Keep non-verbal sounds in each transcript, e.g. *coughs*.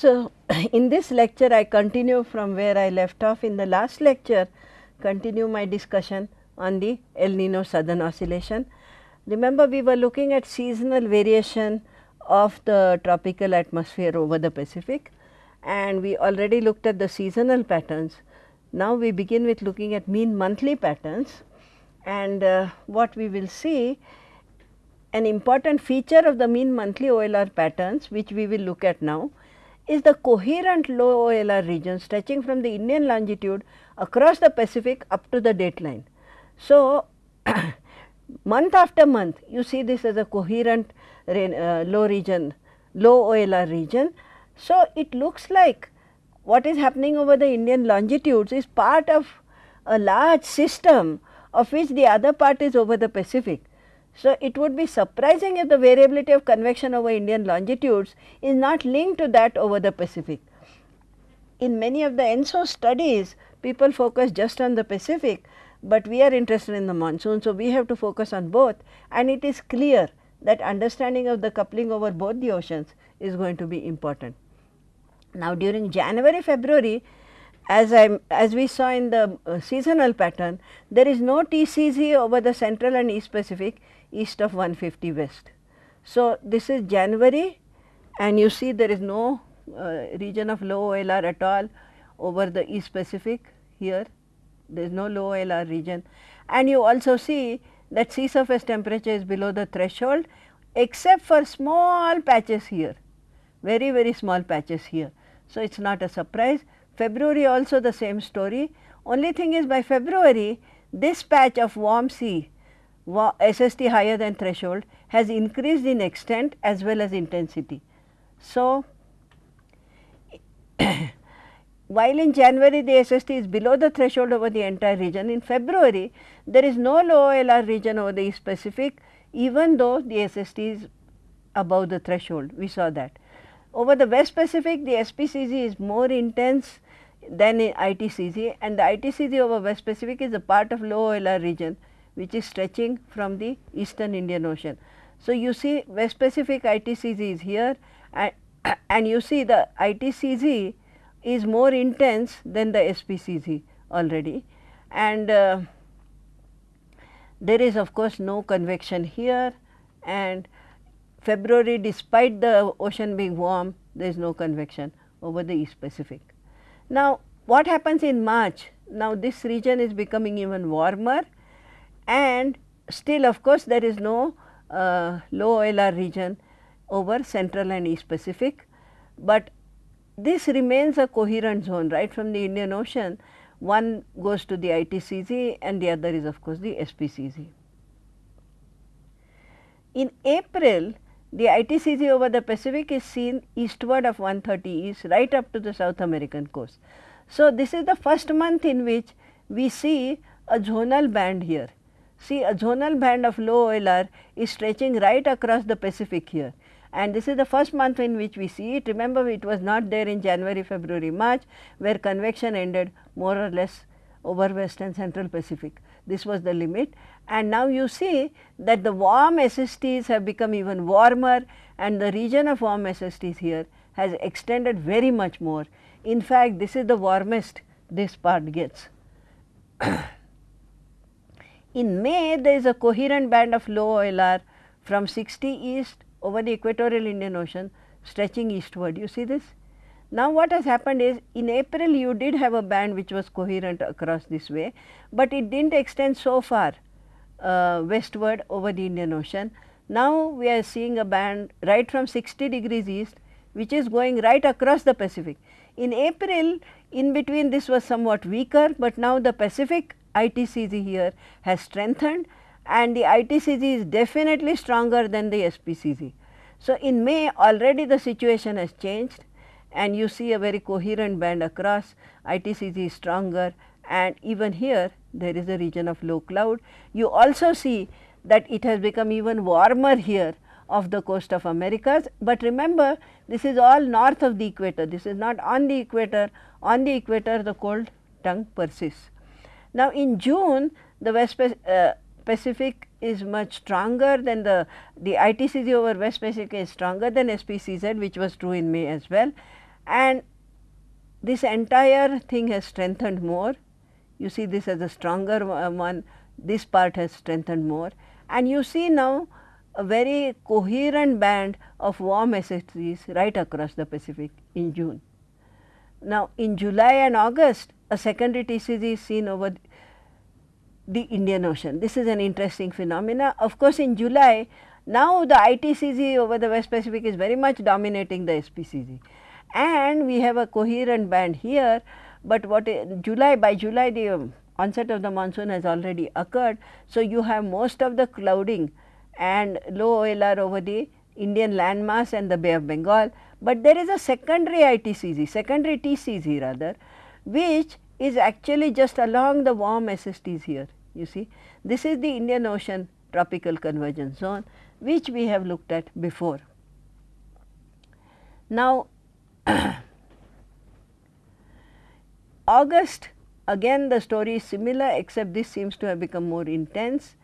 So, *clears throat* in this lecture I continue from where I left off in the last lecture, continue my discussion on the El Nino southern oscillation. Remember we were looking at seasonal variation of the tropical atmosphere over the Pacific and we already looked at the seasonal patterns. Now, we begin with looking at mean monthly patterns and uh, what we will see an important feature of the mean monthly OLR patterns which we will look at now is the coherent low OLR region stretching from the Indian longitude across the Pacific up to the dateline. So, *coughs* month after month you see this as a coherent uh, low region, low OLR region. So, it looks like what is happening over the Indian longitudes is part of a large system of which the other part is over the Pacific. So, it would be surprising if the variability of convection over Indian longitudes is not linked to that over the Pacific. In many of the ENSO studies, people focus just on the Pacific, but we are interested in the monsoon. So, we have to focus on both and it is clear that understanding of the coupling over both the oceans is going to be important. Now, during January, February, as I as we saw in the uh, seasonal pattern, there is no TCZ over the central and east Pacific east of 150 west. So, this is January and you see there is no uh, region of low OLR at all over the east Pacific here, there is no low OLR region and you also see that sea surface temperature is below the threshold except for small patches here, very very small patches here. So, it is not a surprise. February also the same story, only thing is by February this patch of warm sea SST higher than threshold has increased in extent as well as intensity. So, *coughs* while in January the SST is below the threshold over the entire region, in February there is no low OLR region over the East Pacific even though the SST is above the threshold, we saw that. Over the West Pacific, the SPCZ is more intense than in ITCZ and the ITCZ over West Pacific is a part of low OLR region which is stretching from the eastern Indian Ocean. So, you see West Pacific ITCZ is here and, *coughs* and you see the ITCZ is more intense than the SPCZ already and uh, there is of course no convection here and February despite the ocean being warm there is no convection over the East Pacific. Now, what happens in March? Now, this region is becoming even warmer and still of course, there is no uh, low OLR region over central and East Pacific, but this remains a coherent zone right from the Indian Ocean one goes to the ITCZ and the other is of course the SPCZ. In April the ITCZ over the Pacific is seen eastward of 130 east right up to the South American coast. So, this is the first month in which we see a zonal band here. See a zonal band of low OLR is stretching right across the Pacific here and this is the first month in which we see it. Remember it was not there in January, February, March where convection ended more or less over west and central Pacific. This was the limit and now you see that the warm SSTs have become even warmer and the region of warm SSTs here has extended very much more. In fact, this is the warmest this part gets. *coughs* In May, there is a coherent band of low OLR from 60 east over the equatorial Indian Ocean stretching eastward. You see this? Now, what has happened is in April you did have a band which was coherent across this way, but it did not extend so far uh, westward over the Indian Ocean. Now, we are seeing a band right from 60 degrees east which is going right across the Pacific. In April in between this was somewhat weaker, but now the Pacific ITCZ here has strengthened and the ITCZ is definitely stronger than the SPCZ. So, in May already the situation has changed and you see a very coherent band across ITCZ is stronger and even here there is a region of low cloud. You also see that it has become even warmer here of the coast of Americas, but remember this is all north of the equator, this is not on the equator, on the equator the cold tongue persists. Now, in June the West uh, Pacific is much stronger than the, the ITCZ over West Pacific is stronger than SPCZ which was true in May as well and this entire thing has strengthened more. You see this as a stronger one, this part has strengthened more and you see now a very coherent band of warm SSTs right across the Pacific in June. Now, in July and August a secondary TCZ is seen over the Indian Ocean. This is an interesting phenomena. Of course, in July now the ITCZ over the West Pacific is very much dominating the SPCZ and we have a coherent band here, but what July by July the um, onset of the monsoon has already occurred. So, you have most of the clouding and low OLR over the Indian landmass and the Bay of Bengal, but there is a secondary ITCZ, secondary TCZ rather, which is actually just along the warm SSTs here, you see. This is the Indian Ocean tropical convergence zone, which we have looked at before. Now, *coughs* August again the story is similar except this seems to have become more intense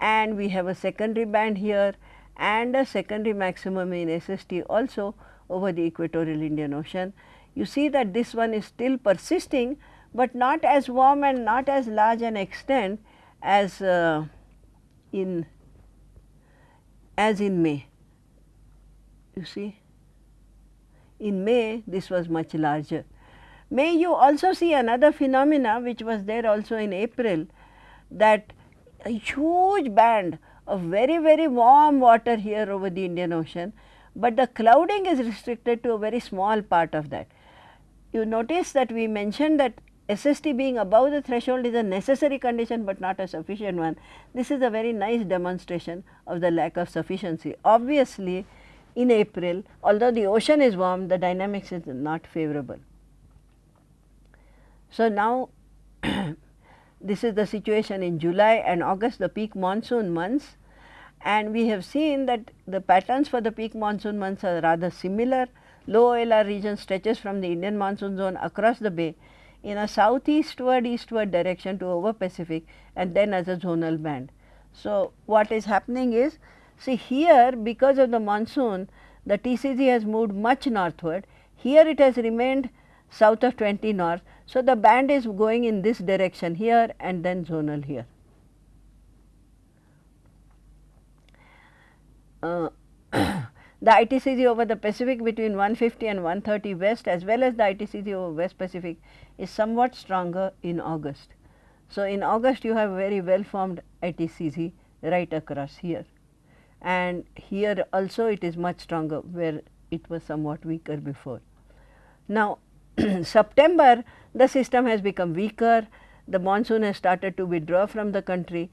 and we have a secondary band here and a secondary maximum in SST also over the equatorial Indian Ocean. You see that this one is still persisting, but not as warm and not as large an extent as uh, in as in May. You see in May this was much larger. May you also see another phenomena which was there also in April that a huge band of very very warm water here over the Indian Ocean, but the clouding is restricted to a very small part of that. You notice that we mentioned that SST being above the threshold is a necessary condition, but not a sufficient one. This is a very nice demonstration of the lack of sufficiency. Obviously, in April, although the ocean is warm, the dynamics is not favorable. So, now *coughs* this is the situation in July and August, the peak monsoon months and we have seen that the patterns for the peak monsoon months are rather similar. Low OLR region stretches from the Indian monsoon zone across the bay in a southeastward eastward direction to over Pacific and then as a zonal band. So, what is happening is See here because of the monsoon the TCZ has moved much northward, here it has remained south of 20 north. So, the band is going in this direction here and then zonal here. Uh, *clears throat* the ITCZ over the Pacific between 150 and 130 west as well as the ITCZ over West Pacific is somewhat stronger in August. So, in August you have very well formed ITCZ right across here and here also it is much stronger where it was somewhat weaker before. Now, *clears throat* September the system has become weaker, the monsoon has started to withdraw from the country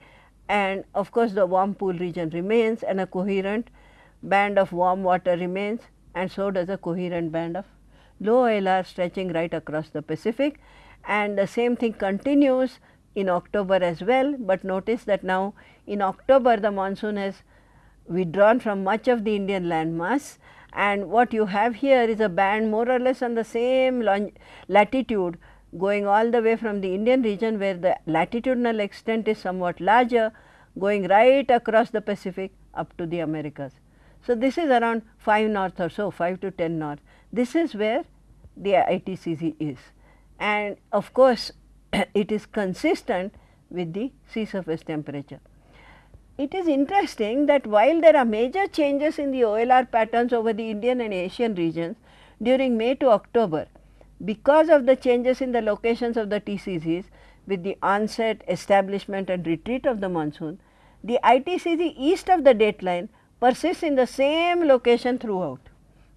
and of course, the warm pool region remains and a coherent band of warm water remains and so does a coherent band of low OLR stretching right across the Pacific. And the same thing continues in October as well, but notice that now in October the monsoon has withdrawn from much of the Indian landmass. And what you have here is a band more or less on the same latitude going all the way from the Indian region where the latitudinal extent is somewhat larger going right across the Pacific up to the Americas. So, this is around 5 north or so 5 to 10 north. This is where the ITCZ is and of course, *clears throat* it is consistent with the sea surface temperature. It is interesting that while there are major changes in the OLR patterns over the Indian and Asian regions during May to October, because of the changes in the locations of the TCZs with the onset, establishment and retreat of the monsoon, the ITCZ east of the dateline persists in the same location throughout.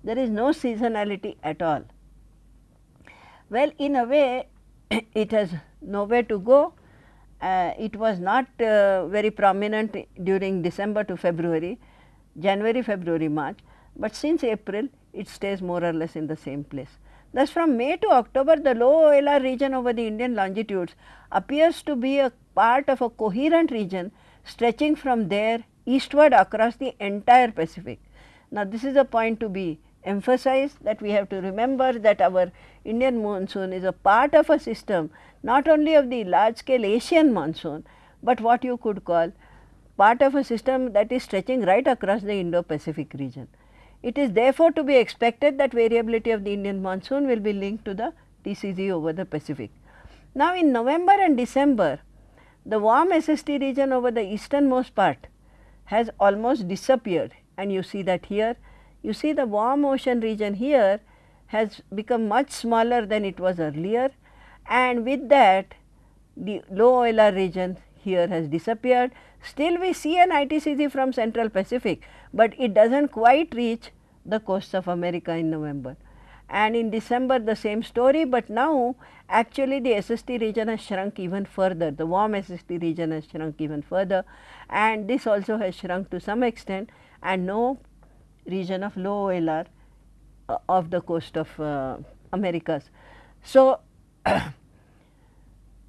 There is no seasonality at all. Well, in a way *clears throat* it has nowhere to go uh, it was not uh, very prominent during December to February, January, February, March, but since April it stays more or less in the same place. Thus, from May to October the low OLR region over the Indian longitudes appears to be a part of a coherent region stretching from there eastward across the entire Pacific. Now, this is a point to be emphasized that we have to remember that our Indian monsoon is a part of a system not only of the large scale Asian monsoon, but what you could call part of a system that is stretching right across the Indo-Pacific region. It is therefore to be expected that variability of the Indian monsoon will be linked to the TCZ over the Pacific. Now, in November and December, the warm SST region over the easternmost part has almost disappeared and you see that here. You see the warm ocean region here has become much smaller than it was earlier and with that the low OLR region here has disappeared. Still we see an ITCZ from central Pacific, but it does not quite reach the coasts of America in November. And in December the same story, but now actually the SST region has shrunk even further, the warm SST region has shrunk even further and this also has shrunk to some extent and no region of low OLR uh, of the coast of uh, Americas. So, *clears throat*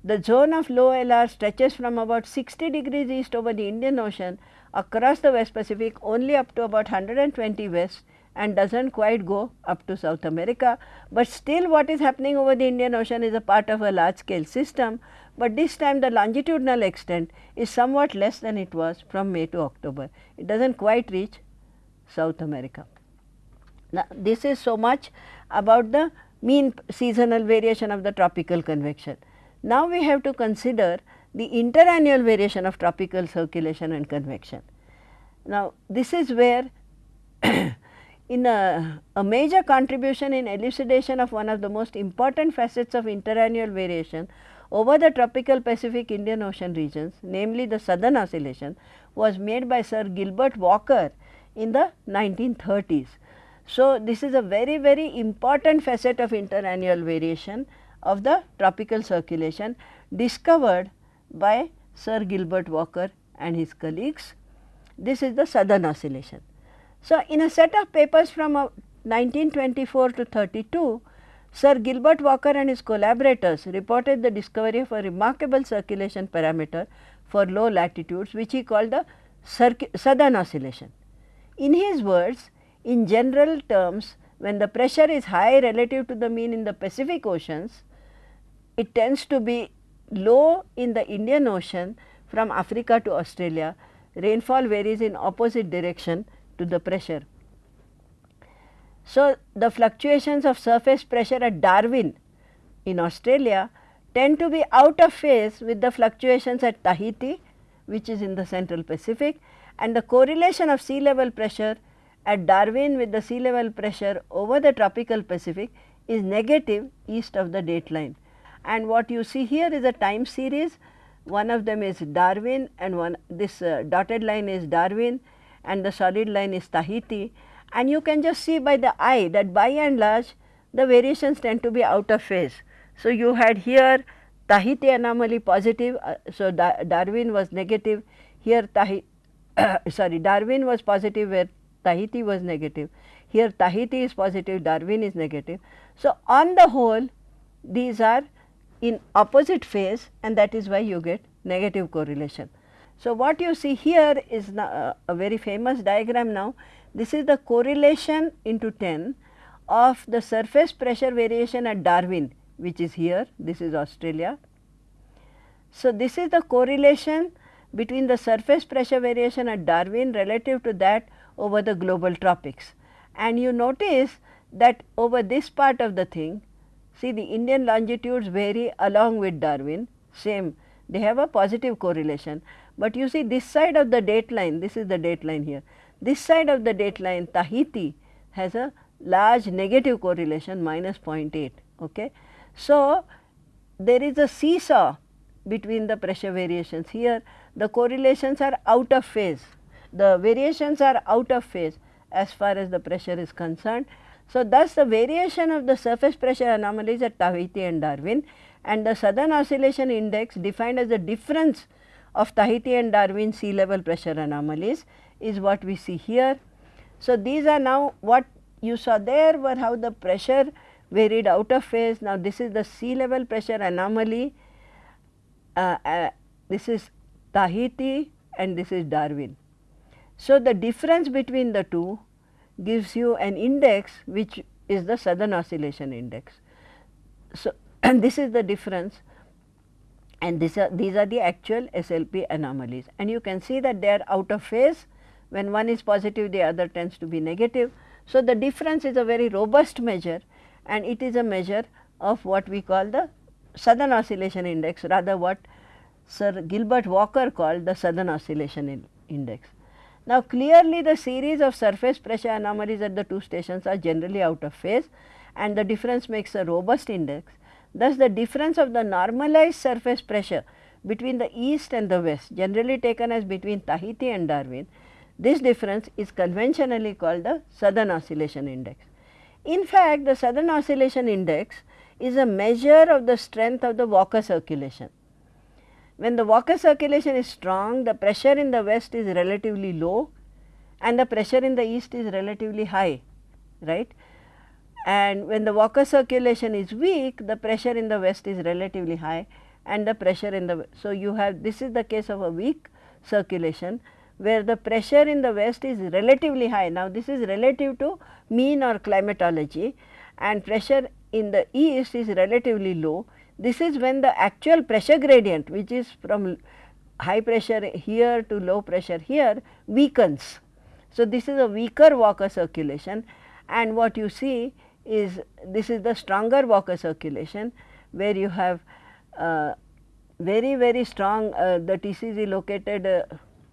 the zone of low LR stretches from about 60 degrees east over the Indian Ocean across the West Pacific only up to about 120 west and does not quite go up to South America, but still what is happening over the Indian Ocean is a part of a large scale system, but this time the longitudinal extent is somewhat less than it was from May to October. It does not quite reach South America. Now, this is so much about the mean seasonal variation of the tropical convection. Now, we have to consider the interannual variation of tropical circulation and convection. Now, this is where *coughs* in a, a, major contribution in elucidation of one of the most important facets of interannual variation over the tropical Pacific Indian Ocean regions, namely the southern oscillation was made by Sir Gilbert Walker in the 1930s. So, this is a very very important facet of interannual variation of the tropical circulation discovered by Sir Gilbert Walker and his colleagues. This is the southern oscillation. So, in a set of papers from 1924 uh, to 32, Sir Gilbert Walker and his collaborators reported the discovery of a remarkable circulation parameter for low latitudes which he called the southern oscillation. In his words, in general terms, when the pressure is high relative to the mean in the Pacific oceans, it tends to be low in the Indian Ocean from Africa to Australia. Rainfall varies in opposite direction to the pressure. So, the fluctuations of surface pressure at Darwin in Australia tend to be out of phase with the fluctuations at Tahiti which is in the central Pacific and the correlation of sea level pressure at Darwin with the sea level pressure over the tropical Pacific is negative east of the date line. And what you see here is a time series, one of them is Darwin and one this uh, dotted line is Darwin and the solid line is Tahiti and you can just see by the eye that by and large the variations tend to be out of phase. So, you had here Tahiti anomaly positive, uh, so da Darwin was negative, here Tahiti *coughs* sorry Darwin was positive where Tahiti was negative, here Tahiti is positive, Darwin is negative. So, on the whole these are in opposite phase and that is why you get negative correlation. So, what you see here is uh, a very famous diagram now. This is the correlation into 10 of the surface pressure variation at Darwin which is here, this is Australia. So, this is the correlation between the surface pressure variation at Darwin relative to that over the global tropics. And you notice that over this part of the thing, see the Indian longitudes vary along with Darwin, same they have a positive correlation. But you see this side of the date line, this is the date line here, this side of the date line Tahiti has a large negative correlation minus 0.8. Okay. So, there is a seesaw between the pressure variations here the correlations are out of phase the variations are out of phase as far as the pressure is concerned. So, thus the variation of the surface pressure anomalies at Tahiti and Darwin and the southern oscillation index defined as the difference of Tahiti and Darwin sea level pressure anomalies is what we see here. So, these are now what you saw there were how the pressure varied out of phase. Now, this is the sea level pressure anomaly, uh, uh, this is Tahiti and this is Darwin. So, the difference between the two gives you an index which is the southern oscillation index. So, *clears throat* and this is the difference and this are, these are the actual SLP anomalies and you can see that they are out of phase when one is positive the other tends to be negative. So, the difference is a very robust measure and it is a measure of what we call the southern oscillation index rather what Sir Gilbert Walker called the southern oscillation in index. Now, clearly the series of surface pressure anomalies at the two stations are generally out of phase and the difference makes a robust index. Thus, the difference of the normalized surface pressure between the east and the west generally taken as between Tahiti and Darwin, this difference is conventionally called the southern oscillation index. In fact, the southern oscillation index is a measure of the strength of the Walker circulation. When the Walker circulation is strong, the pressure in the west is relatively low and the pressure in the east is relatively high, right. And when the Walker circulation is weak, the pressure in the west is relatively high and the pressure in the. So, you have this is the case of a weak circulation where the pressure in the west is relatively high. Now, this is relative to mean or climatology and pressure in the east is relatively low this is when the actual pressure gradient which is from high pressure here to low pressure here weakens. So, this is a weaker Walker circulation and what you see is this is the stronger Walker circulation where you have uh, very very strong uh, the TCZ located uh,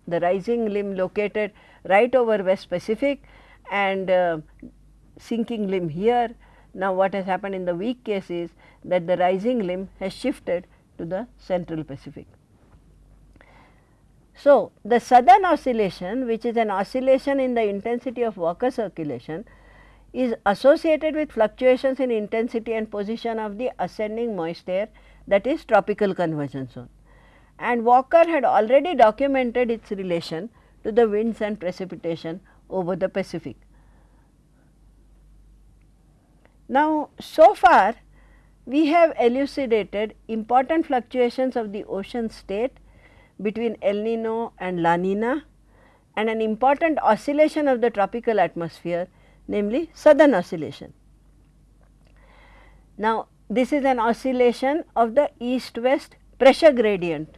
the rising limb located right over West Pacific and uh, sinking limb here now, what has happened in the weak case is that the rising limb has shifted to the central Pacific. So, the southern oscillation which is an oscillation in the intensity of Walker circulation is associated with fluctuations in intensity and position of the ascending moist air that is tropical convergence zone. And Walker had already documented its relation to the winds and precipitation over the Pacific. Now, so far we have elucidated important fluctuations of the ocean state between El Nino and La Nina and an important oscillation of the tropical atmosphere namely southern oscillation. Now, this is an oscillation of the east west pressure gradient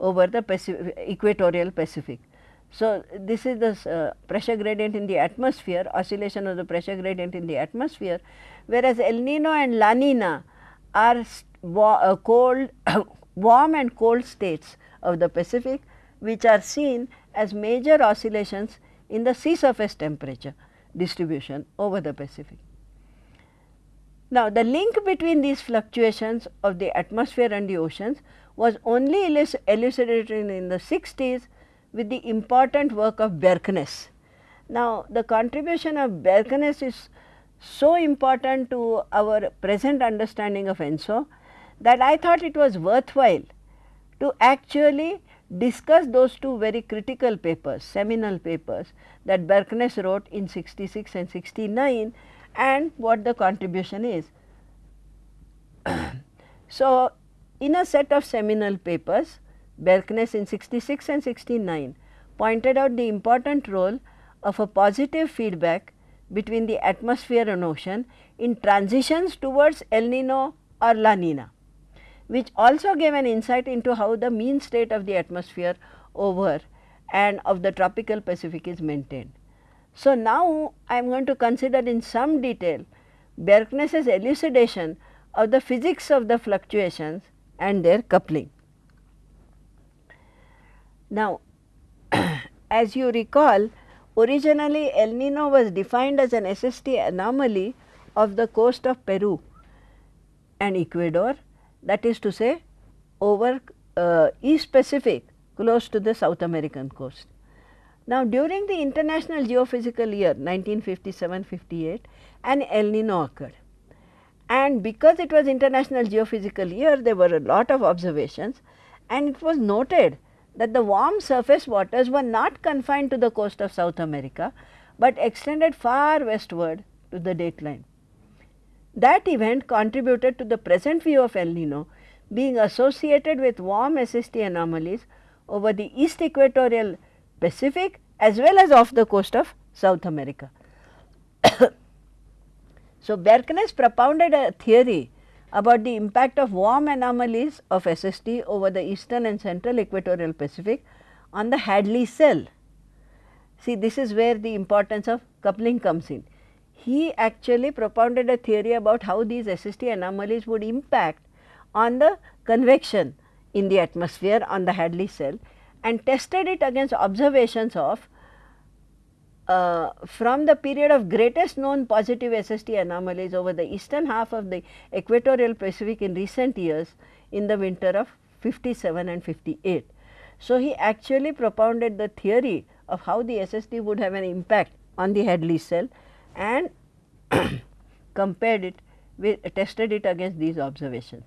over the Pacific, equatorial Pacific. So, this is the uh, pressure gradient in the atmosphere, oscillation of the pressure gradient in the atmosphere, whereas El Nino and La Nina are uh, cold, *coughs* warm and cold states of the Pacific, which are seen as major oscillations in the sea surface temperature distribution over the Pacific. Now, the link between these fluctuations of the atmosphere and the oceans was only elucidated in the 60s with the important work of Bjerknes. Now, the contribution of Bjerknes is so important to our present understanding of ENSO that I thought it was worthwhile to actually discuss those two very critical papers, seminal papers that Bjerknes wrote in 66 and 69 and what the contribution is. *clears throat* so, in a set of seminal papers, Bjerknes in 66 and 69 pointed out the important role of a positive feedback between the atmosphere and ocean in transitions towards El Nino or La Nina, which also gave an insight into how the mean state of the atmosphere over and of the tropical Pacific is maintained. So, now I am going to consider in some detail Bjerknes's elucidation of the physics of the fluctuations and their coupling. Now, *clears throat* as you recall, originally El Nino was defined as an SST anomaly of the coast of Peru and Ecuador that is to say over uh, East Pacific close to the South American coast. Now, during the International Geophysical Year 1957-58 an El Nino occurred and because it was International Geophysical Year there were a lot of observations and it was noted that the warm surface waters were not confined to the coast of South America, but extended far westward to the dateline. That event contributed to the present view of El Nino being associated with warm SST anomalies over the east equatorial Pacific as well as off the coast of South America. *coughs* so, Bjerknes propounded a theory about the impact of warm anomalies of SST over the eastern and central equatorial Pacific on the Hadley cell. see this is where the importance of coupling comes in. He actually propounded a theory about how these SST anomalies would impact on the convection in the atmosphere on the Hadley cell and tested it against observations of uh, from the period of greatest known positive SST anomalies over the eastern half of the equatorial Pacific in recent years in the winter of 57 and 58. So, he actually propounded the theory of how the SST would have an impact on the Hadley cell and *coughs* compared it with tested it against these observations.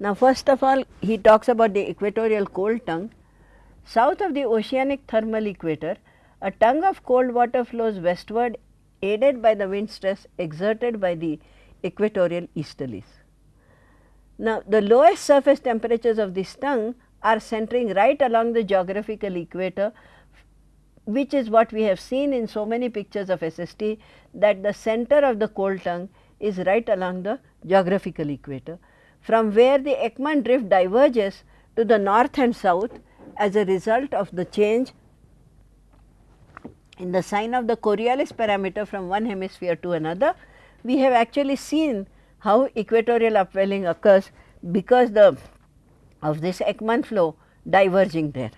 Now, first of all he talks about the equatorial cold tongue. South of the oceanic thermal equator, a tongue of cold water flows westward aided by the wind stress exerted by the equatorial easterlies. Now, the lowest surface temperatures of this tongue are centering right along the geographical equator which is what we have seen in so many pictures of SST that the center of the cold tongue is right along the geographical equator from where the Ekman drift diverges to the north and south as a result of the change in the sign of the Coriolis parameter from one hemisphere to another. We have actually seen how equatorial upwelling occurs because the of this Ekman flow diverging there.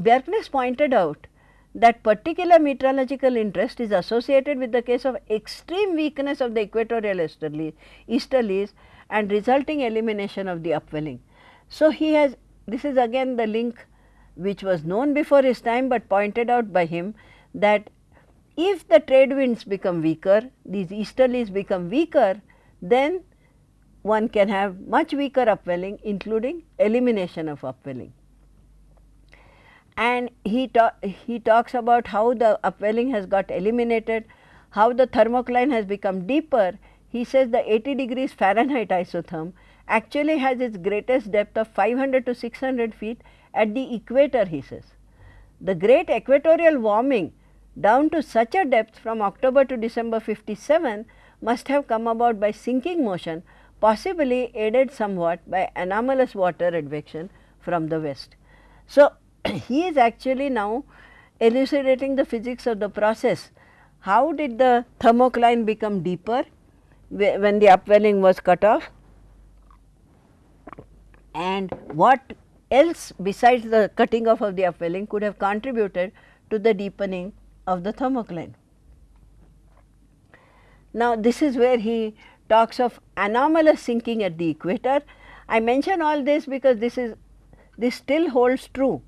Bjerknes pointed out that particular meteorological interest is associated with the case of extreme weakness of the equatorial easterlies, easterlies and resulting elimination of the upwelling. So, he has this is again the link which was known before his time, but pointed out by him that if the trade winds become weaker, these easterlies become weaker, then one can have much weaker upwelling including elimination of upwelling. And he, ta he talks about how the upwelling has got eliminated, how the thermocline has become deeper. He says the 80 degrees Fahrenheit isotherm actually has its greatest depth of 500 to 600 feet at the equator he says. The great equatorial warming down to such a depth from October to December 57 must have come about by sinking motion possibly aided somewhat by anomalous water advection from the west. So, *clears throat* he is actually now elucidating the physics of the process. How did the thermocline become deeper when the upwelling was cut off and what else besides the cutting off of the upwelling could have contributed to the deepening of the thermocline. Now, this is where he talks of anomalous sinking at the equator. I mention all this because this is this still holds true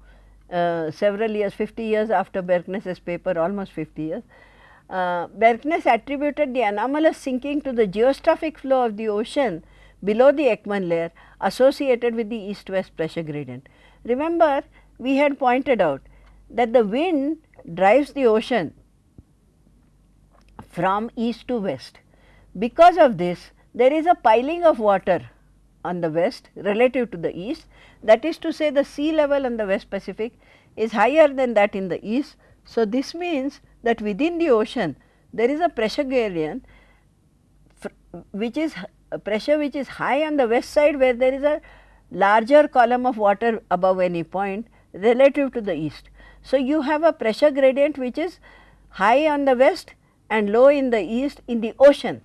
uh, several years 50 years after Bjerknes's paper almost 50 years. Uh, Bjerknes attributed the anomalous sinking to the geostrophic flow of the ocean below the Ekman layer associated with the east west pressure gradient. Remember we had pointed out that the wind drives the ocean from east to west because of this, there is a piling of water on the west relative to the east. That is to say the sea level on the west Pacific is higher than that in the east. So, this means that within the ocean there is a pressure gradient which is pressure which is high on the west side where there is a larger column of water above any point relative to the east. So, you have a pressure gradient which is high on the west and low in the east in the ocean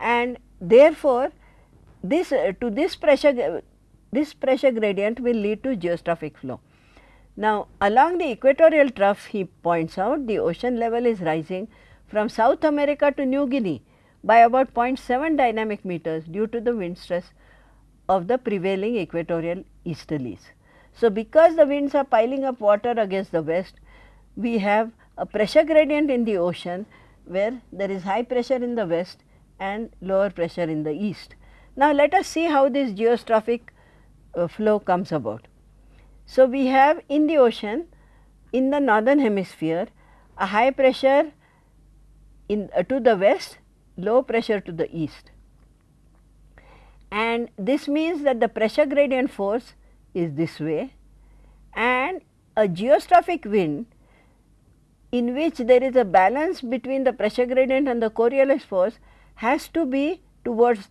and therefore, this uh, to this pressure this pressure gradient will lead to geostrophic flow. Now, along the equatorial trough he points out the ocean level is rising from South America to New Guinea by about 0.7 dynamic meters due to the wind stress of the prevailing equatorial easterlies. So, because the winds are piling up water against the west, we have a pressure gradient in the ocean where there is high pressure in the west and lower pressure in the east. Now, let us see how this geostrophic uh, flow comes about. So, we have in the ocean in the northern hemisphere a high pressure in uh, to the west, low pressure to the east. And this means that the pressure gradient force is this way and a geostrophic wind in which there is a balance between the pressure gradient and the Coriolis force has to be towards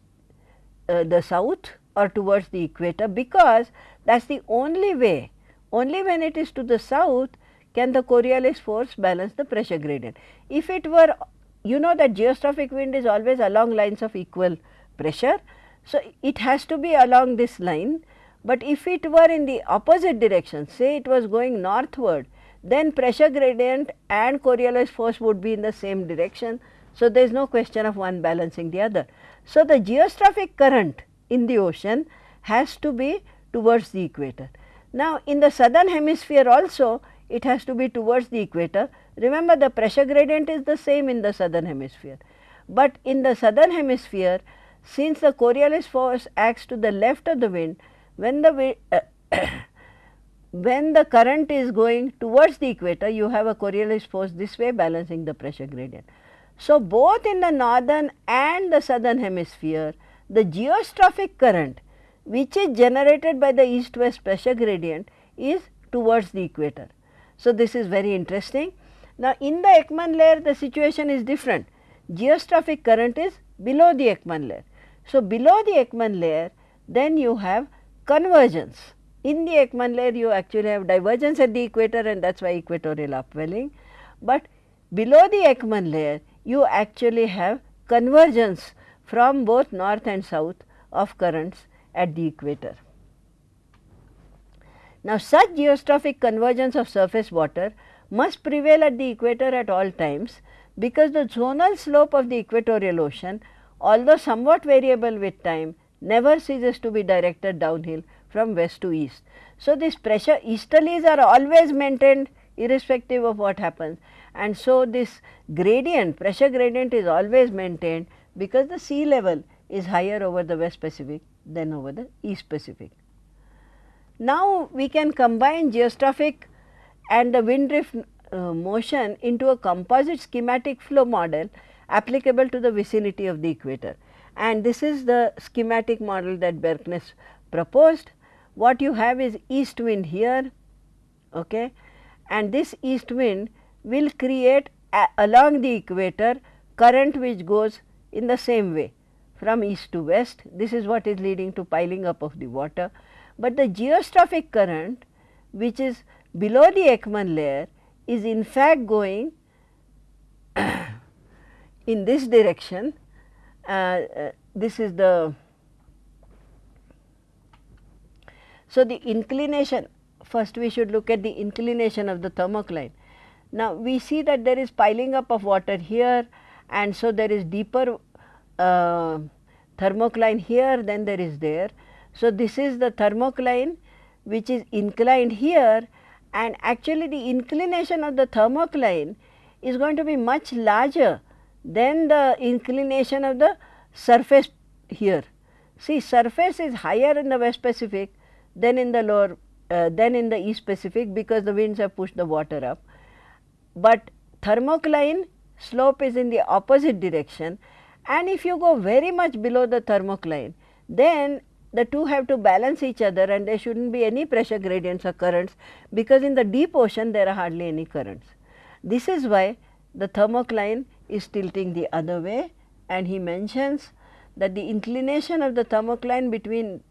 uh, the south or towards the equator because that is the only way only when it is to the south can the Coriolis force balance the pressure gradient. If it were you know that geostrophic wind is always along lines of equal pressure. So, it has to be along this line, but if it were in the opposite direction say it was going northward then pressure gradient and Coriolis force would be in the same direction. So, there is no question of one balancing the other. So, the geostrophic current in the ocean has to be towards the equator. Now, in the southern hemisphere also it has to be towards the equator. Remember the pressure gradient is the same in the southern hemisphere, but in the southern hemisphere since the Coriolis force acts to the left of the wind, when the wind, uh, *coughs* when the current is going towards the equator, you have a Coriolis force this way balancing the pressure gradient. So, both in the northern and the southern hemisphere, the geostrophic current which is generated by the east west pressure gradient is towards the equator. So, this is very interesting. Now, in the Ekman layer the situation is different, geostrophic current is below the Ekman layer. So, below the Ekman layer then you have convergence. In the Ekman layer you actually have divergence at the equator and that is why equatorial upwelling, but below the Ekman layer you actually have convergence from both north and south of currents at the equator. Now, such geostrophic convergence of surface water must prevail at the equator at all times, because the zonal slope of the equatorial ocean although somewhat variable with time never ceases to be directed downhill from west to east. So, this pressure easterlies are always maintained irrespective of what happens and so this gradient pressure gradient is always maintained because the sea level is higher over the west Pacific than over the east Pacific. Now, we can combine geostrophic and the wind drift uh, motion into a composite schematic flow model applicable to the vicinity of the equator. And this is the schematic model that Bjerknes proposed. What you have is east wind here okay, and this east wind will create along the equator current which goes in the same way from east to west. This is what is leading to piling up of the water, but the geostrophic current which is below the Ekman layer is in fact going *coughs* in this direction. Uh, uh, this is the so the inclination first we should look at the inclination of the thermocline. Now, we see that there is piling up of water here and so there is deeper uh, thermocline here than there is there. So, this is the thermocline which is inclined here and actually the inclination of the thermocline is going to be much larger than the inclination of the surface here. See surface is higher in the west Pacific than in the lower uh, than in the east Pacific because the winds have pushed the water up, but thermocline slope is in the opposite direction and if you go very much below the thermocline then the two have to balance each other and there should not be any pressure gradients or currents because in the deep ocean there are hardly any currents. This is why the thermocline is tilting the other way and he mentions that the inclination of the thermocline between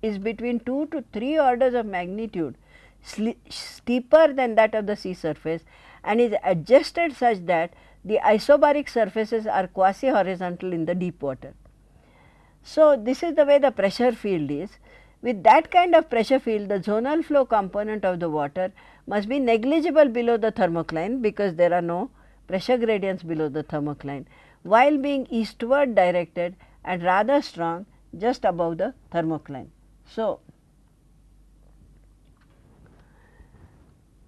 is between 2 to 3 orders of magnitude steeper than that of the sea surface and is adjusted such that the isobaric surfaces are quasi horizontal in the deep water. So, this is the way the pressure field is. With that kind of pressure field, the zonal flow component of the water must be negligible below the thermocline because there are no pressure gradients below the thermocline, while being eastward directed and rather strong just above the thermocline. So,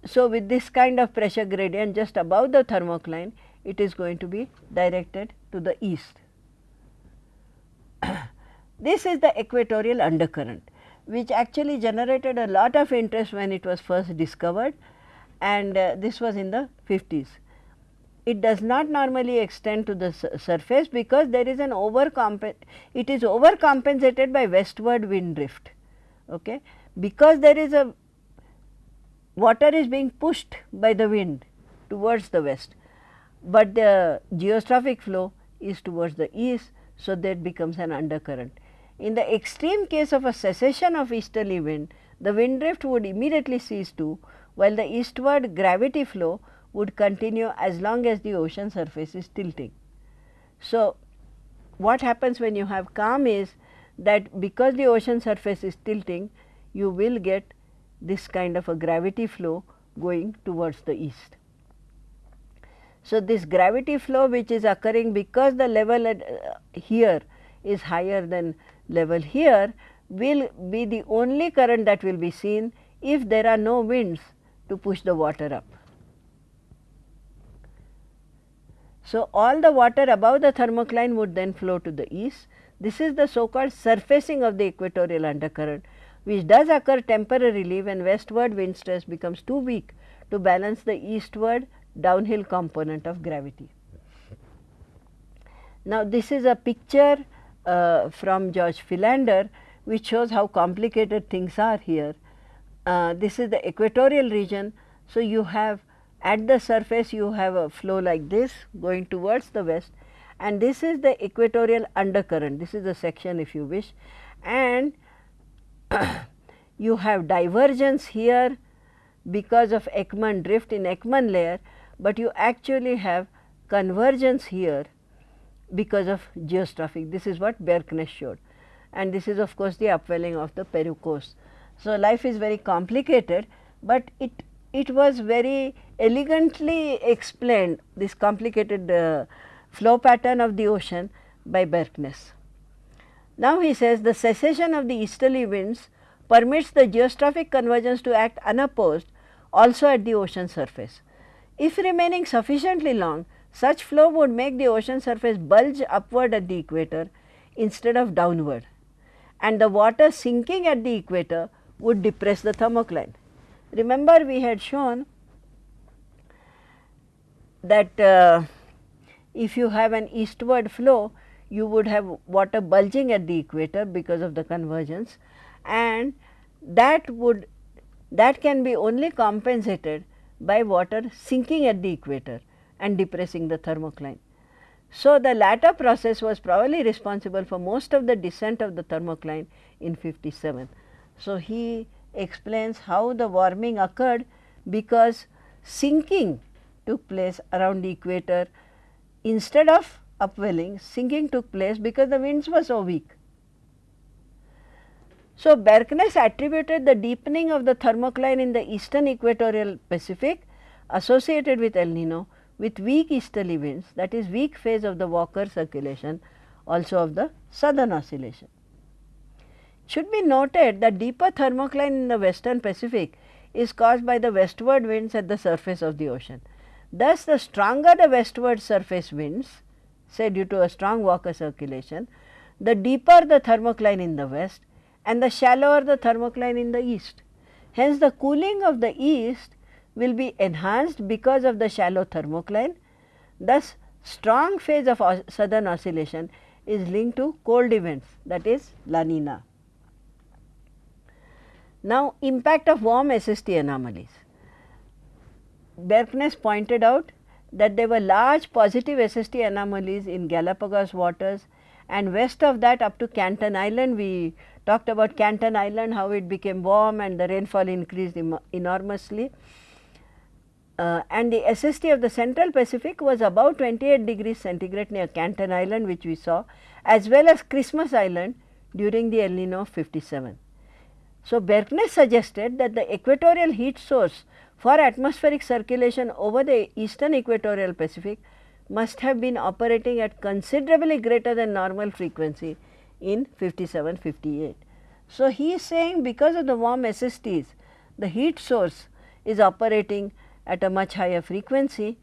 so with this kind of pressure gradient just above the thermocline, it is going to be directed to the east. *coughs* this is the equatorial undercurrent which actually generated a lot of interest when it was first discovered and uh, this was in the 50s. It does not normally extend to the surface because there is an overcompensation. it is overcompensated by westward wind drift. Okay? Because there is a water is being pushed by the wind towards the west but the geostrophic flow is towards the east. So, that becomes an undercurrent. In the extreme case of a cessation of easterly wind, the wind drift would immediately cease too, while the eastward gravity flow would continue as long as the ocean surface is tilting. So, what happens when you have calm is that because the ocean surface is tilting, you will get this kind of a gravity flow going towards the east. So, this gravity flow which is occurring because the level at, uh, here is higher than level here will be the only current that will be seen if there are no winds to push the water up. So, all the water above the thermocline would then flow to the east. This is the so called surfacing of the equatorial undercurrent which does occur temporarily when westward wind stress becomes too weak to balance the eastward downhill component of gravity. Now, this is a picture uh, from George Philander which shows how complicated things are here. Uh, this is the equatorial region. So, you have at the surface you have a flow like this going towards the west and this is the equatorial undercurrent. This is the section if you wish and *coughs* you have divergence here because of Ekman drift in Ekman layer, but you actually have convergence here because of geostrophic. This is what Bjerknes showed and this is of course the upwelling of the Peru coast. So, life is very complicated, but it it was very elegantly explained this complicated uh, flow pattern of the ocean by Bjerknes. Now, he says the cessation of the easterly winds permits the geostrophic convergence to act unopposed also at the ocean surface. If remaining sufficiently long, such flow would make the ocean surface bulge upward at the equator instead of downward and the water sinking at the equator would depress the thermocline. Remember we had shown that uh, if you have an eastward flow, you would have water bulging at the equator because of the convergence and that would that can be only compensated by water sinking at the equator and depressing the thermocline. So, the latter process was probably responsible for most of the descent of the thermocline in 57. So, he explains how the warming occurred because sinking took place around the equator instead of upwelling sinking took place because the winds were so weak. So, Bjerknes attributed the deepening of the thermocline in the eastern equatorial Pacific associated with El Nino with weak easterly winds that is weak phase of the Walker circulation also of the southern oscillation. Should be noted that deeper thermocline in the western Pacific is caused by the westward winds at the surface of the ocean. Thus, the stronger the westward surface winds say due to a strong Walker circulation, the deeper the thermocline in the west and the shallower the thermocline in the east. Hence, the cooling of the east will be enhanced because of the shallow thermocline. Thus, strong phase of southern oscillation is linked to cold events that is La Nina. Now, impact of warm SST anomalies. Bjerknes pointed out that there were large positive SST anomalies in Galapagos waters and west of that up to Canton Island we talked about Canton Island how it became warm and the rainfall increased enormously. Uh, and the SST of the central Pacific was about 28 degrees centigrade near Canton Island which we saw as well as Christmas Island during the El Nino of 57. So, Bjerknes suggested that the equatorial heat source for atmospheric circulation over the eastern equatorial Pacific must have been operating at considerably greater than normal frequency in 57 58. So, he is saying because of the warm SSTs the heat source is operating at a much higher frequency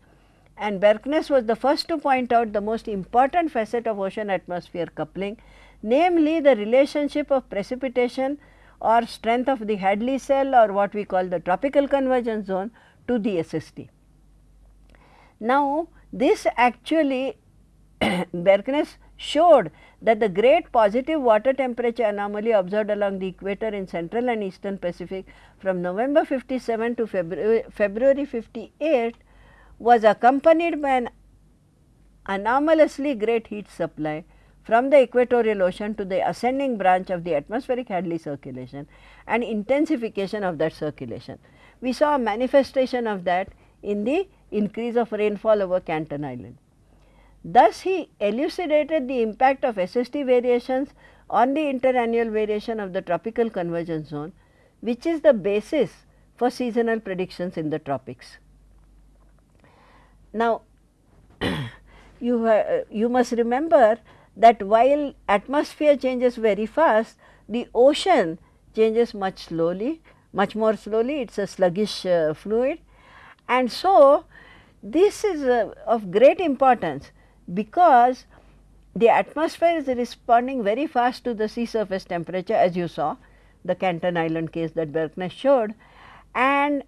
and Bjerknes was the first to point out the most important facet of ocean atmosphere coupling namely the relationship of precipitation or strength of the Hadley cell or what we call the tropical convergence zone to the SST. Now, this actually *coughs* Bjerknes showed that the great positive water temperature anomaly observed along the equator in central and eastern Pacific from November 57 to February, February 58 was accompanied by an anomalously great heat supply from the equatorial ocean to the ascending branch of the atmospheric Hadley circulation and intensification of that circulation. We saw a manifestation of that in the increase of rainfall over Canton Island. Thus, he elucidated the impact of SST variations on the interannual variation of the tropical convergence zone, which is the basis for seasonal predictions in the tropics. Now, *clears throat* you, uh, you must remember that while atmosphere changes very fast, the ocean changes much slowly, much more slowly, it is a sluggish uh, fluid. And so, this is uh, of great importance because the atmosphere is responding very fast to the sea surface temperature as you saw the Canton Island case that Bjerknes showed and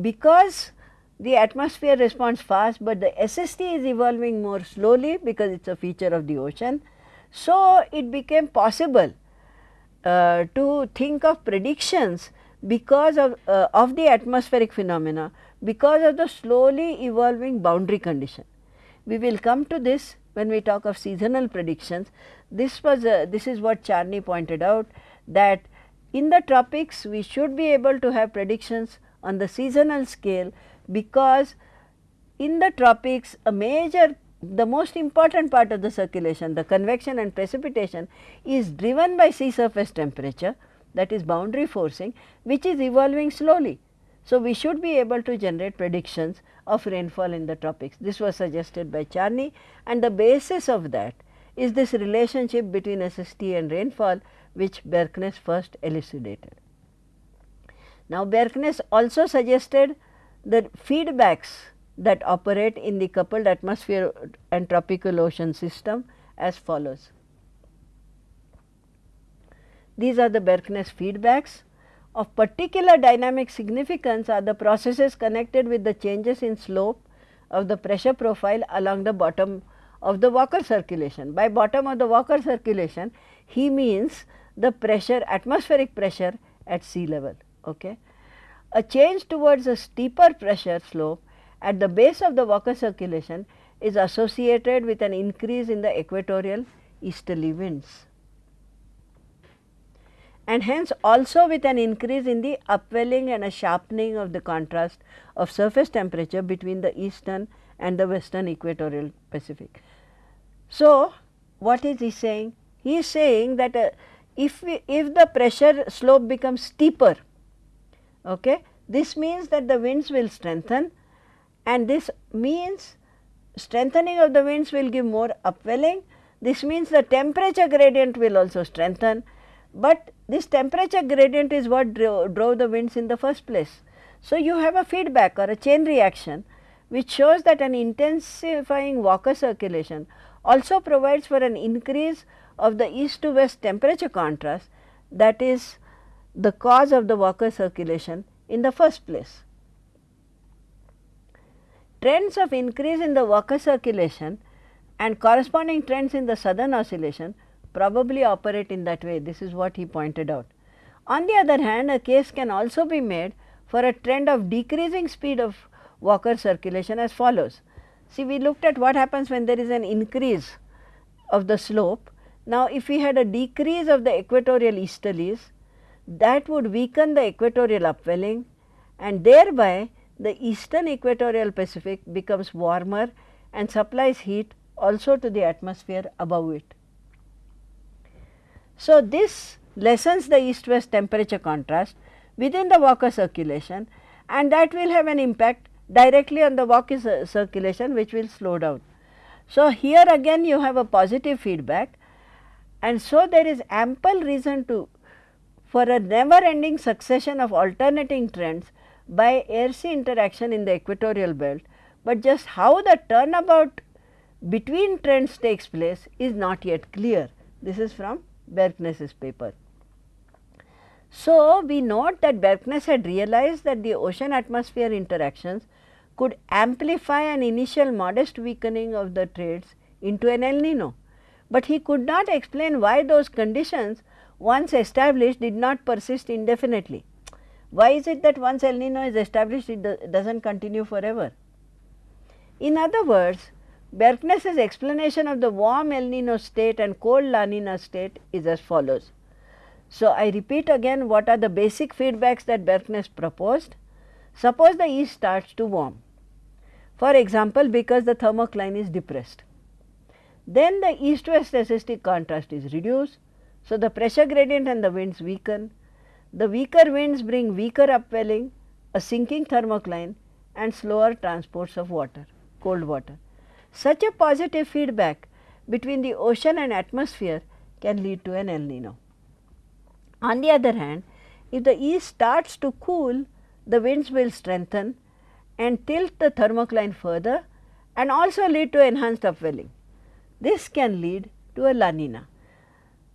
because the atmosphere responds fast, but the SST is evolving more slowly because it is a feature of the ocean. So, it became possible uh, to think of predictions because of, uh, of the atmospheric phenomena because of the slowly evolving boundary condition. We will come to this when we talk of seasonal predictions. This was a, this is what Charney pointed out that in the tropics we should be able to have predictions on the seasonal scale because in the tropics a major the most important part of the circulation the convection and precipitation is driven by sea surface temperature that is boundary forcing which is evolving slowly. So, we should be able to generate predictions of rainfall in the tropics. This was suggested by Charney and the basis of that is this relationship between SST and rainfall which Bjerknes first elucidated. Now, Bjerknes also suggested the feedbacks that operate in the coupled atmosphere and tropical ocean system as follows. These are the Bjerknes feedbacks. Of particular dynamic significance are the processes connected with the changes in slope of the pressure profile along the bottom of the Walker circulation. By bottom of the Walker circulation, he means the pressure atmospheric pressure at sea level. Okay. A change towards a steeper pressure slope at the base of the Walker circulation is associated with an increase in the equatorial easterly winds and hence also with an increase in the upwelling and a sharpening of the contrast of surface temperature between the eastern and the western equatorial Pacific. So, what is he saying? He is saying that uh, if we, if the pressure slope becomes steeper Okay. This means that the winds will strengthen and this means strengthening of the winds will give more upwelling. This means the temperature gradient will also strengthen, but this temperature gradient is what drove, drove the winds in the first place. So, you have a feedback or a chain reaction which shows that an intensifying Walker circulation also provides for an increase of the east to west temperature contrast that is the cause of the Walker circulation in the first place. Trends of increase in the Walker circulation and corresponding trends in the southern oscillation probably operate in that way. This is what he pointed out. On the other hand, a case can also be made for a trend of decreasing speed of Walker circulation as follows. See, we looked at what happens when there is an increase of the slope. Now, if we had a decrease of the equatorial easterlies, that would weaken the equatorial upwelling and thereby the eastern equatorial Pacific becomes warmer and supplies heat also to the atmosphere above it. So, this lessens the east west temperature contrast within the Walker circulation and that will have an impact directly on the Walker circulation which will slow down. So, here again you have a positive feedback and so there is ample reason to for a never ending succession of alternating trends by air sea interaction in the equatorial belt, but just how the turnabout between trends takes place is not yet clear. This is from Bjerknes's paper. So, we note that Bjerknes had realized that the ocean atmosphere interactions could amplify an initial modest weakening of the trades into an El Nino, but he could not explain why those conditions once established did not persist indefinitely. Why is it that once El Nino is established it do, does not continue forever? In other words, Bjerknes's explanation of the warm El Nino state and cold La Nina state is as follows. So, I repeat again what are the basic feedbacks that Bjerknes proposed. Suppose the east starts to warm, for example, because the thermocline is depressed. Then the east west SST contrast is reduced. So, the pressure gradient and the winds weaken. The weaker winds bring weaker upwelling, a sinking thermocline and slower transports of water, cold water. Such a positive feedback between the ocean and atmosphere can lead to an El Nino. On the other hand, if the east starts to cool, the winds will strengthen and tilt the thermocline further and also lead to enhanced upwelling. This can lead to a La Nina.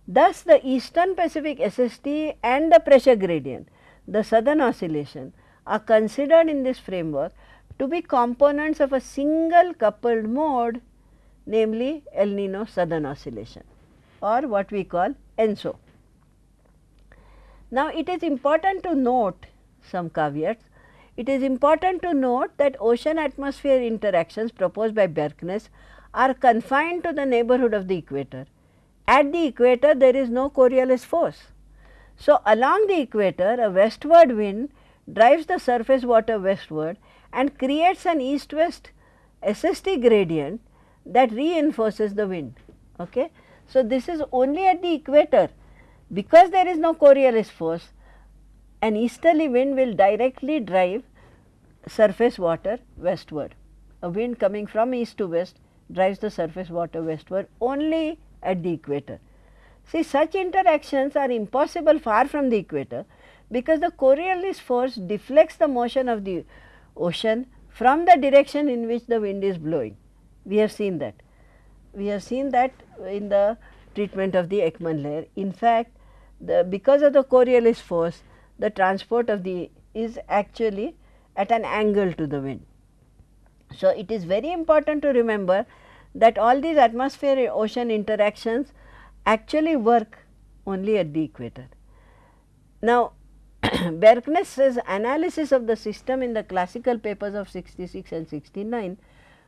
Thus, the eastern Pacific SST and the pressure gradient, the southern oscillation are considered in this framework to be components of a single coupled mode namely El Nino southern oscillation or what we call ENSO. Now, it is important to note some caveats. It is important to note that ocean atmosphere interactions proposed by Bjerknes are confined to the neighborhood of the equator. At the equator there is no Coriolis force. So, along the equator a westward wind drives the surface water westward and creates an east west SST gradient that reinforces the wind. Okay. So, this is only at the equator because there is no Coriolis force an easterly wind will directly drive surface water westward. A wind coming from east to west drives the surface water westward only at the equator. See such interactions are impossible far from the equator because the Coriolis force deflects the motion of the ocean from the direction in which the wind is blowing. We have seen that. We have seen that in the treatment of the Ekman layer. In fact, the because of the Coriolis force, the transport of the is actually at an angle to the wind. So, it is very important to remember that all these atmosphere ocean interactions actually work only at the equator. Now, *coughs* Bjerknes's analysis of the system in the classical papers of 66 and 69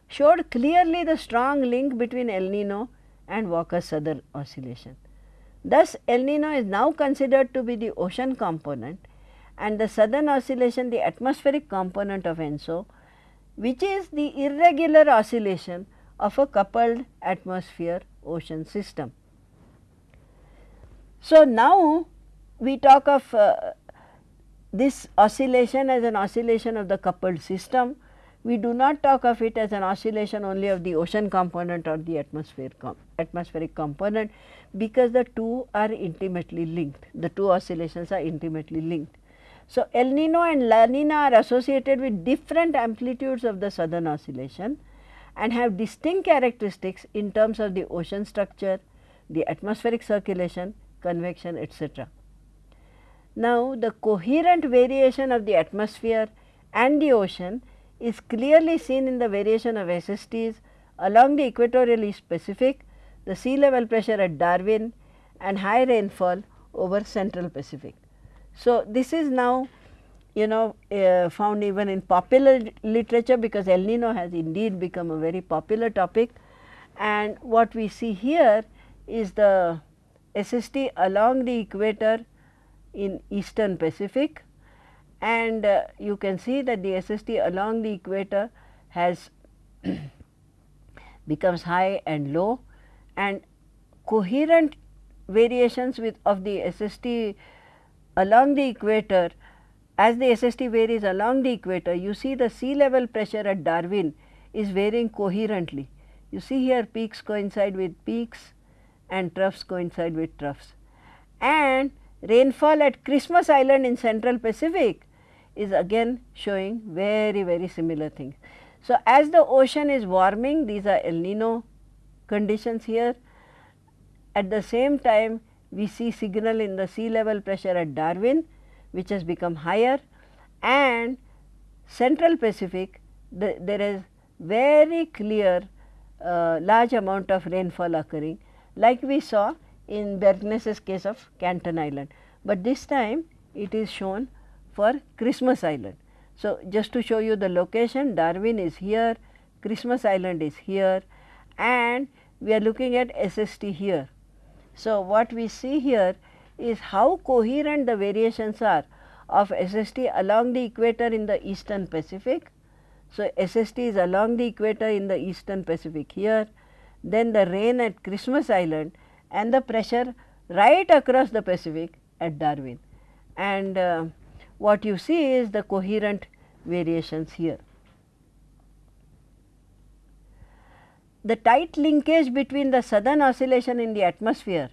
showed clearly the strong link between El Nino and Walker-Southern oscillation. Thus, El Nino is now considered to be the ocean component and the southern oscillation the atmospheric component of ENSO, which is the irregular oscillation of a coupled atmosphere ocean system. So, now we talk of uh, this oscillation as an oscillation of the coupled system. We do not talk of it as an oscillation only of the ocean component or the atmosphere com atmospheric component, because the two are intimately linked, the two oscillations are intimately linked. So, El Nino and La Nina are associated with different amplitudes of the southern oscillation and have distinct characteristics in terms of the ocean structure, the atmospheric circulation, convection etc. Now, the coherent variation of the atmosphere and the ocean is clearly seen in the variation of SSTs along the equatorial east Pacific, the sea level pressure at Darwin and high rainfall over central Pacific. So, this is now you know uh, found even in popular literature because El Nino has indeed become a very popular topic and what we see here is the SST along the equator in eastern Pacific. And uh, you can see that the SST along the equator has *coughs* becomes high and low. And coherent variations with of the SST along the equator as the SST varies along the equator you see the sea level pressure at Darwin is varying coherently. You see here peaks coincide with peaks and troughs coincide with troughs. And rainfall at Christmas Island in central Pacific is again showing very very similar things. So, as the ocean is warming these are El Nino conditions here. At the same time we see signal in the sea level pressure at Darwin which has become higher. And central Pacific the, there is very clear uh, large amount of rainfall occurring. Like we saw in Bjerknes's case of Canton Island, but this time it is shown for Christmas Island. So, just to show you the location Darwin is here, Christmas Island is here and we are looking at SST here. So, what we see here is how coherent the variations are of SST along the equator in the eastern Pacific. So, SST is along the equator in the eastern Pacific here, then the rain at Christmas Island and the pressure right across the Pacific at Darwin. And uh, what you see is the coherent variations here. The tight linkage between the southern oscillation in the atmosphere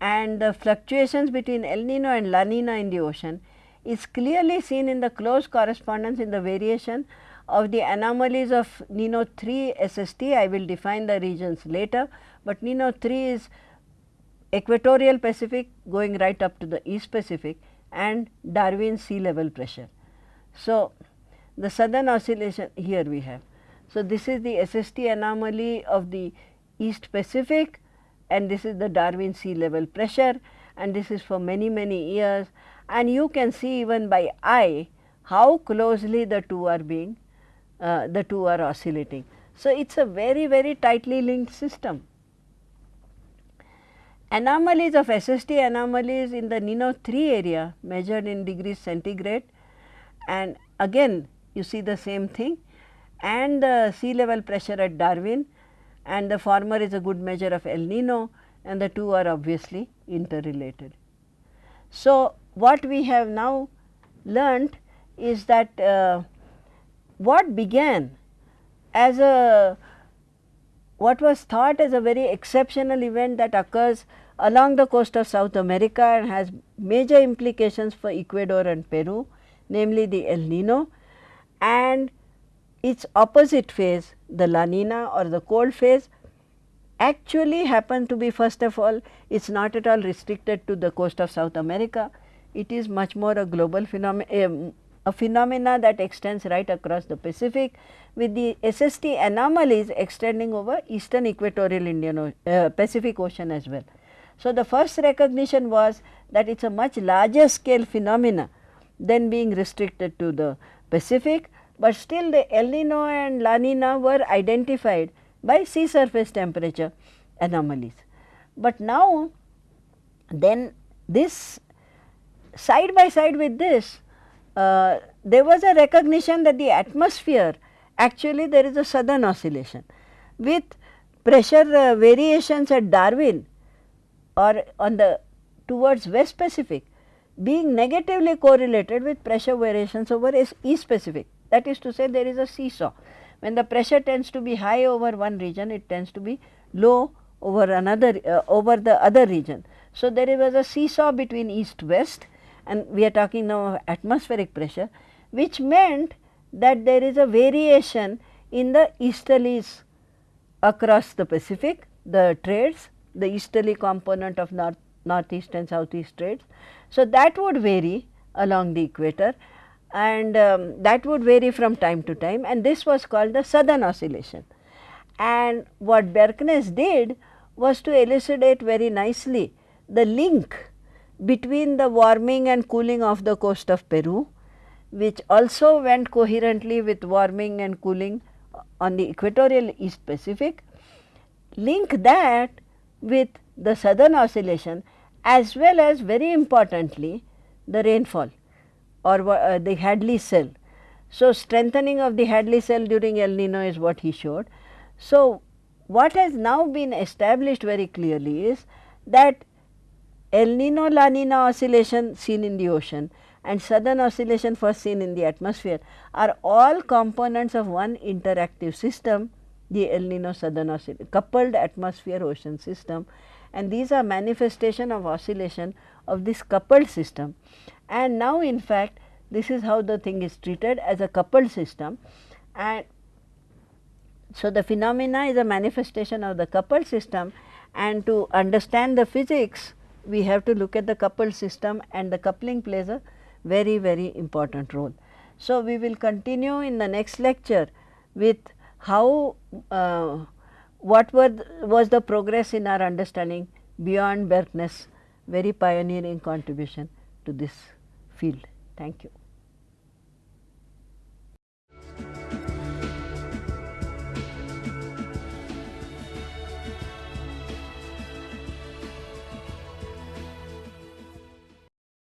and the fluctuations between El Nino and La Nina in the ocean is clearly seen in the close correspondence in the variation of the anomalies of Nino 3 SST. I will define the regions later, but Nino 3 is equatorial Pacific going right up to the East Pacific and Darwin sea level pressure. So, the southern oscillation here we have. So, this is the SST anomaly of the East Pacific and this is the Darwin sea level pressure and this is for many many years and you can see even by eye how closely the two are being uh, the two are oscillating. So, it is a very very tightly linked system. Anomalies of SST anomalies in the Nino 3 area measured in degrees centigrade. And again you see the same thing. And the sea level pressure at Darwin. And the former is a good measure of El Nino. And the two are obviously interrelated. So, what we have now learnt is that uh, what began as a what was thought as a very exceptional event that occurs along the coast of South America and has major implications for Ecuador and Peru namely the El Nino and its opposite phase the La Nina or the cold phase actually happen to be first of all it is not at all restricted to the coast of South America. It is much more a global phenomenon, a phenomena that extends right across the Pacific with the SST anomalies extending over eastern equatorial Indian uh, Pacific Ocean as well. So, the first recognition was that it is a much larger scale phenomena than being restricted to the Pacific, but still the El Nino and La Nina were identified by sea surface temperature anomalies. But now then this side by side with this uh, there was a recognition that the atmosphere actually there is a southern oscillation with pressure uh, variations at Darwin or on the towards west Pacific being negatively correlated with pressure variations over east Pacific. That is to say there is a seesaw when the pressure tends to be high over one region, it tends to be low over another uh, over the other region. So, there was a seesaw between east west and we are talking now of atmospheric pressure which meant that there is a variation in the easterlies across the Pacific, the trades, the easterly component of north, northeast and southeast trades. So, that would vary along the equator and um, that would vary from time to time and this was called the southern oscillation. And what Bjerknes did was to elucidate very nicely the link between the warming and cooling of the coast of Peru, which also went coherently with warming and cooling on the equatorial East Pacific, link that with the southern oscillation as well as very importantly the rainfall or uh, the Hadley cell. So, strengthening of the Hadley cell during El Nino is what he showed. So, what has now been established very clearly is that El Nino La Nina oscillation seen in the ocean and southern oscillation first seen in the atmosphere are all components of one interactive system the El Nino southern oscillation coupled atmosphere ocean system. And these are manifestation of oscillation of this coupled system. And now in fact this is how the thing is treated as a coupled system. And so the phenomena is a manifestation of the coupled system. And to understand the physics we have to look at the coupled system. And the coupling plays a very very important role. So, we will continue in the next lecture with how uh, what were the, was the progress in our understanding beyond Bjerknes very pioneering contribution to this field. Thank you.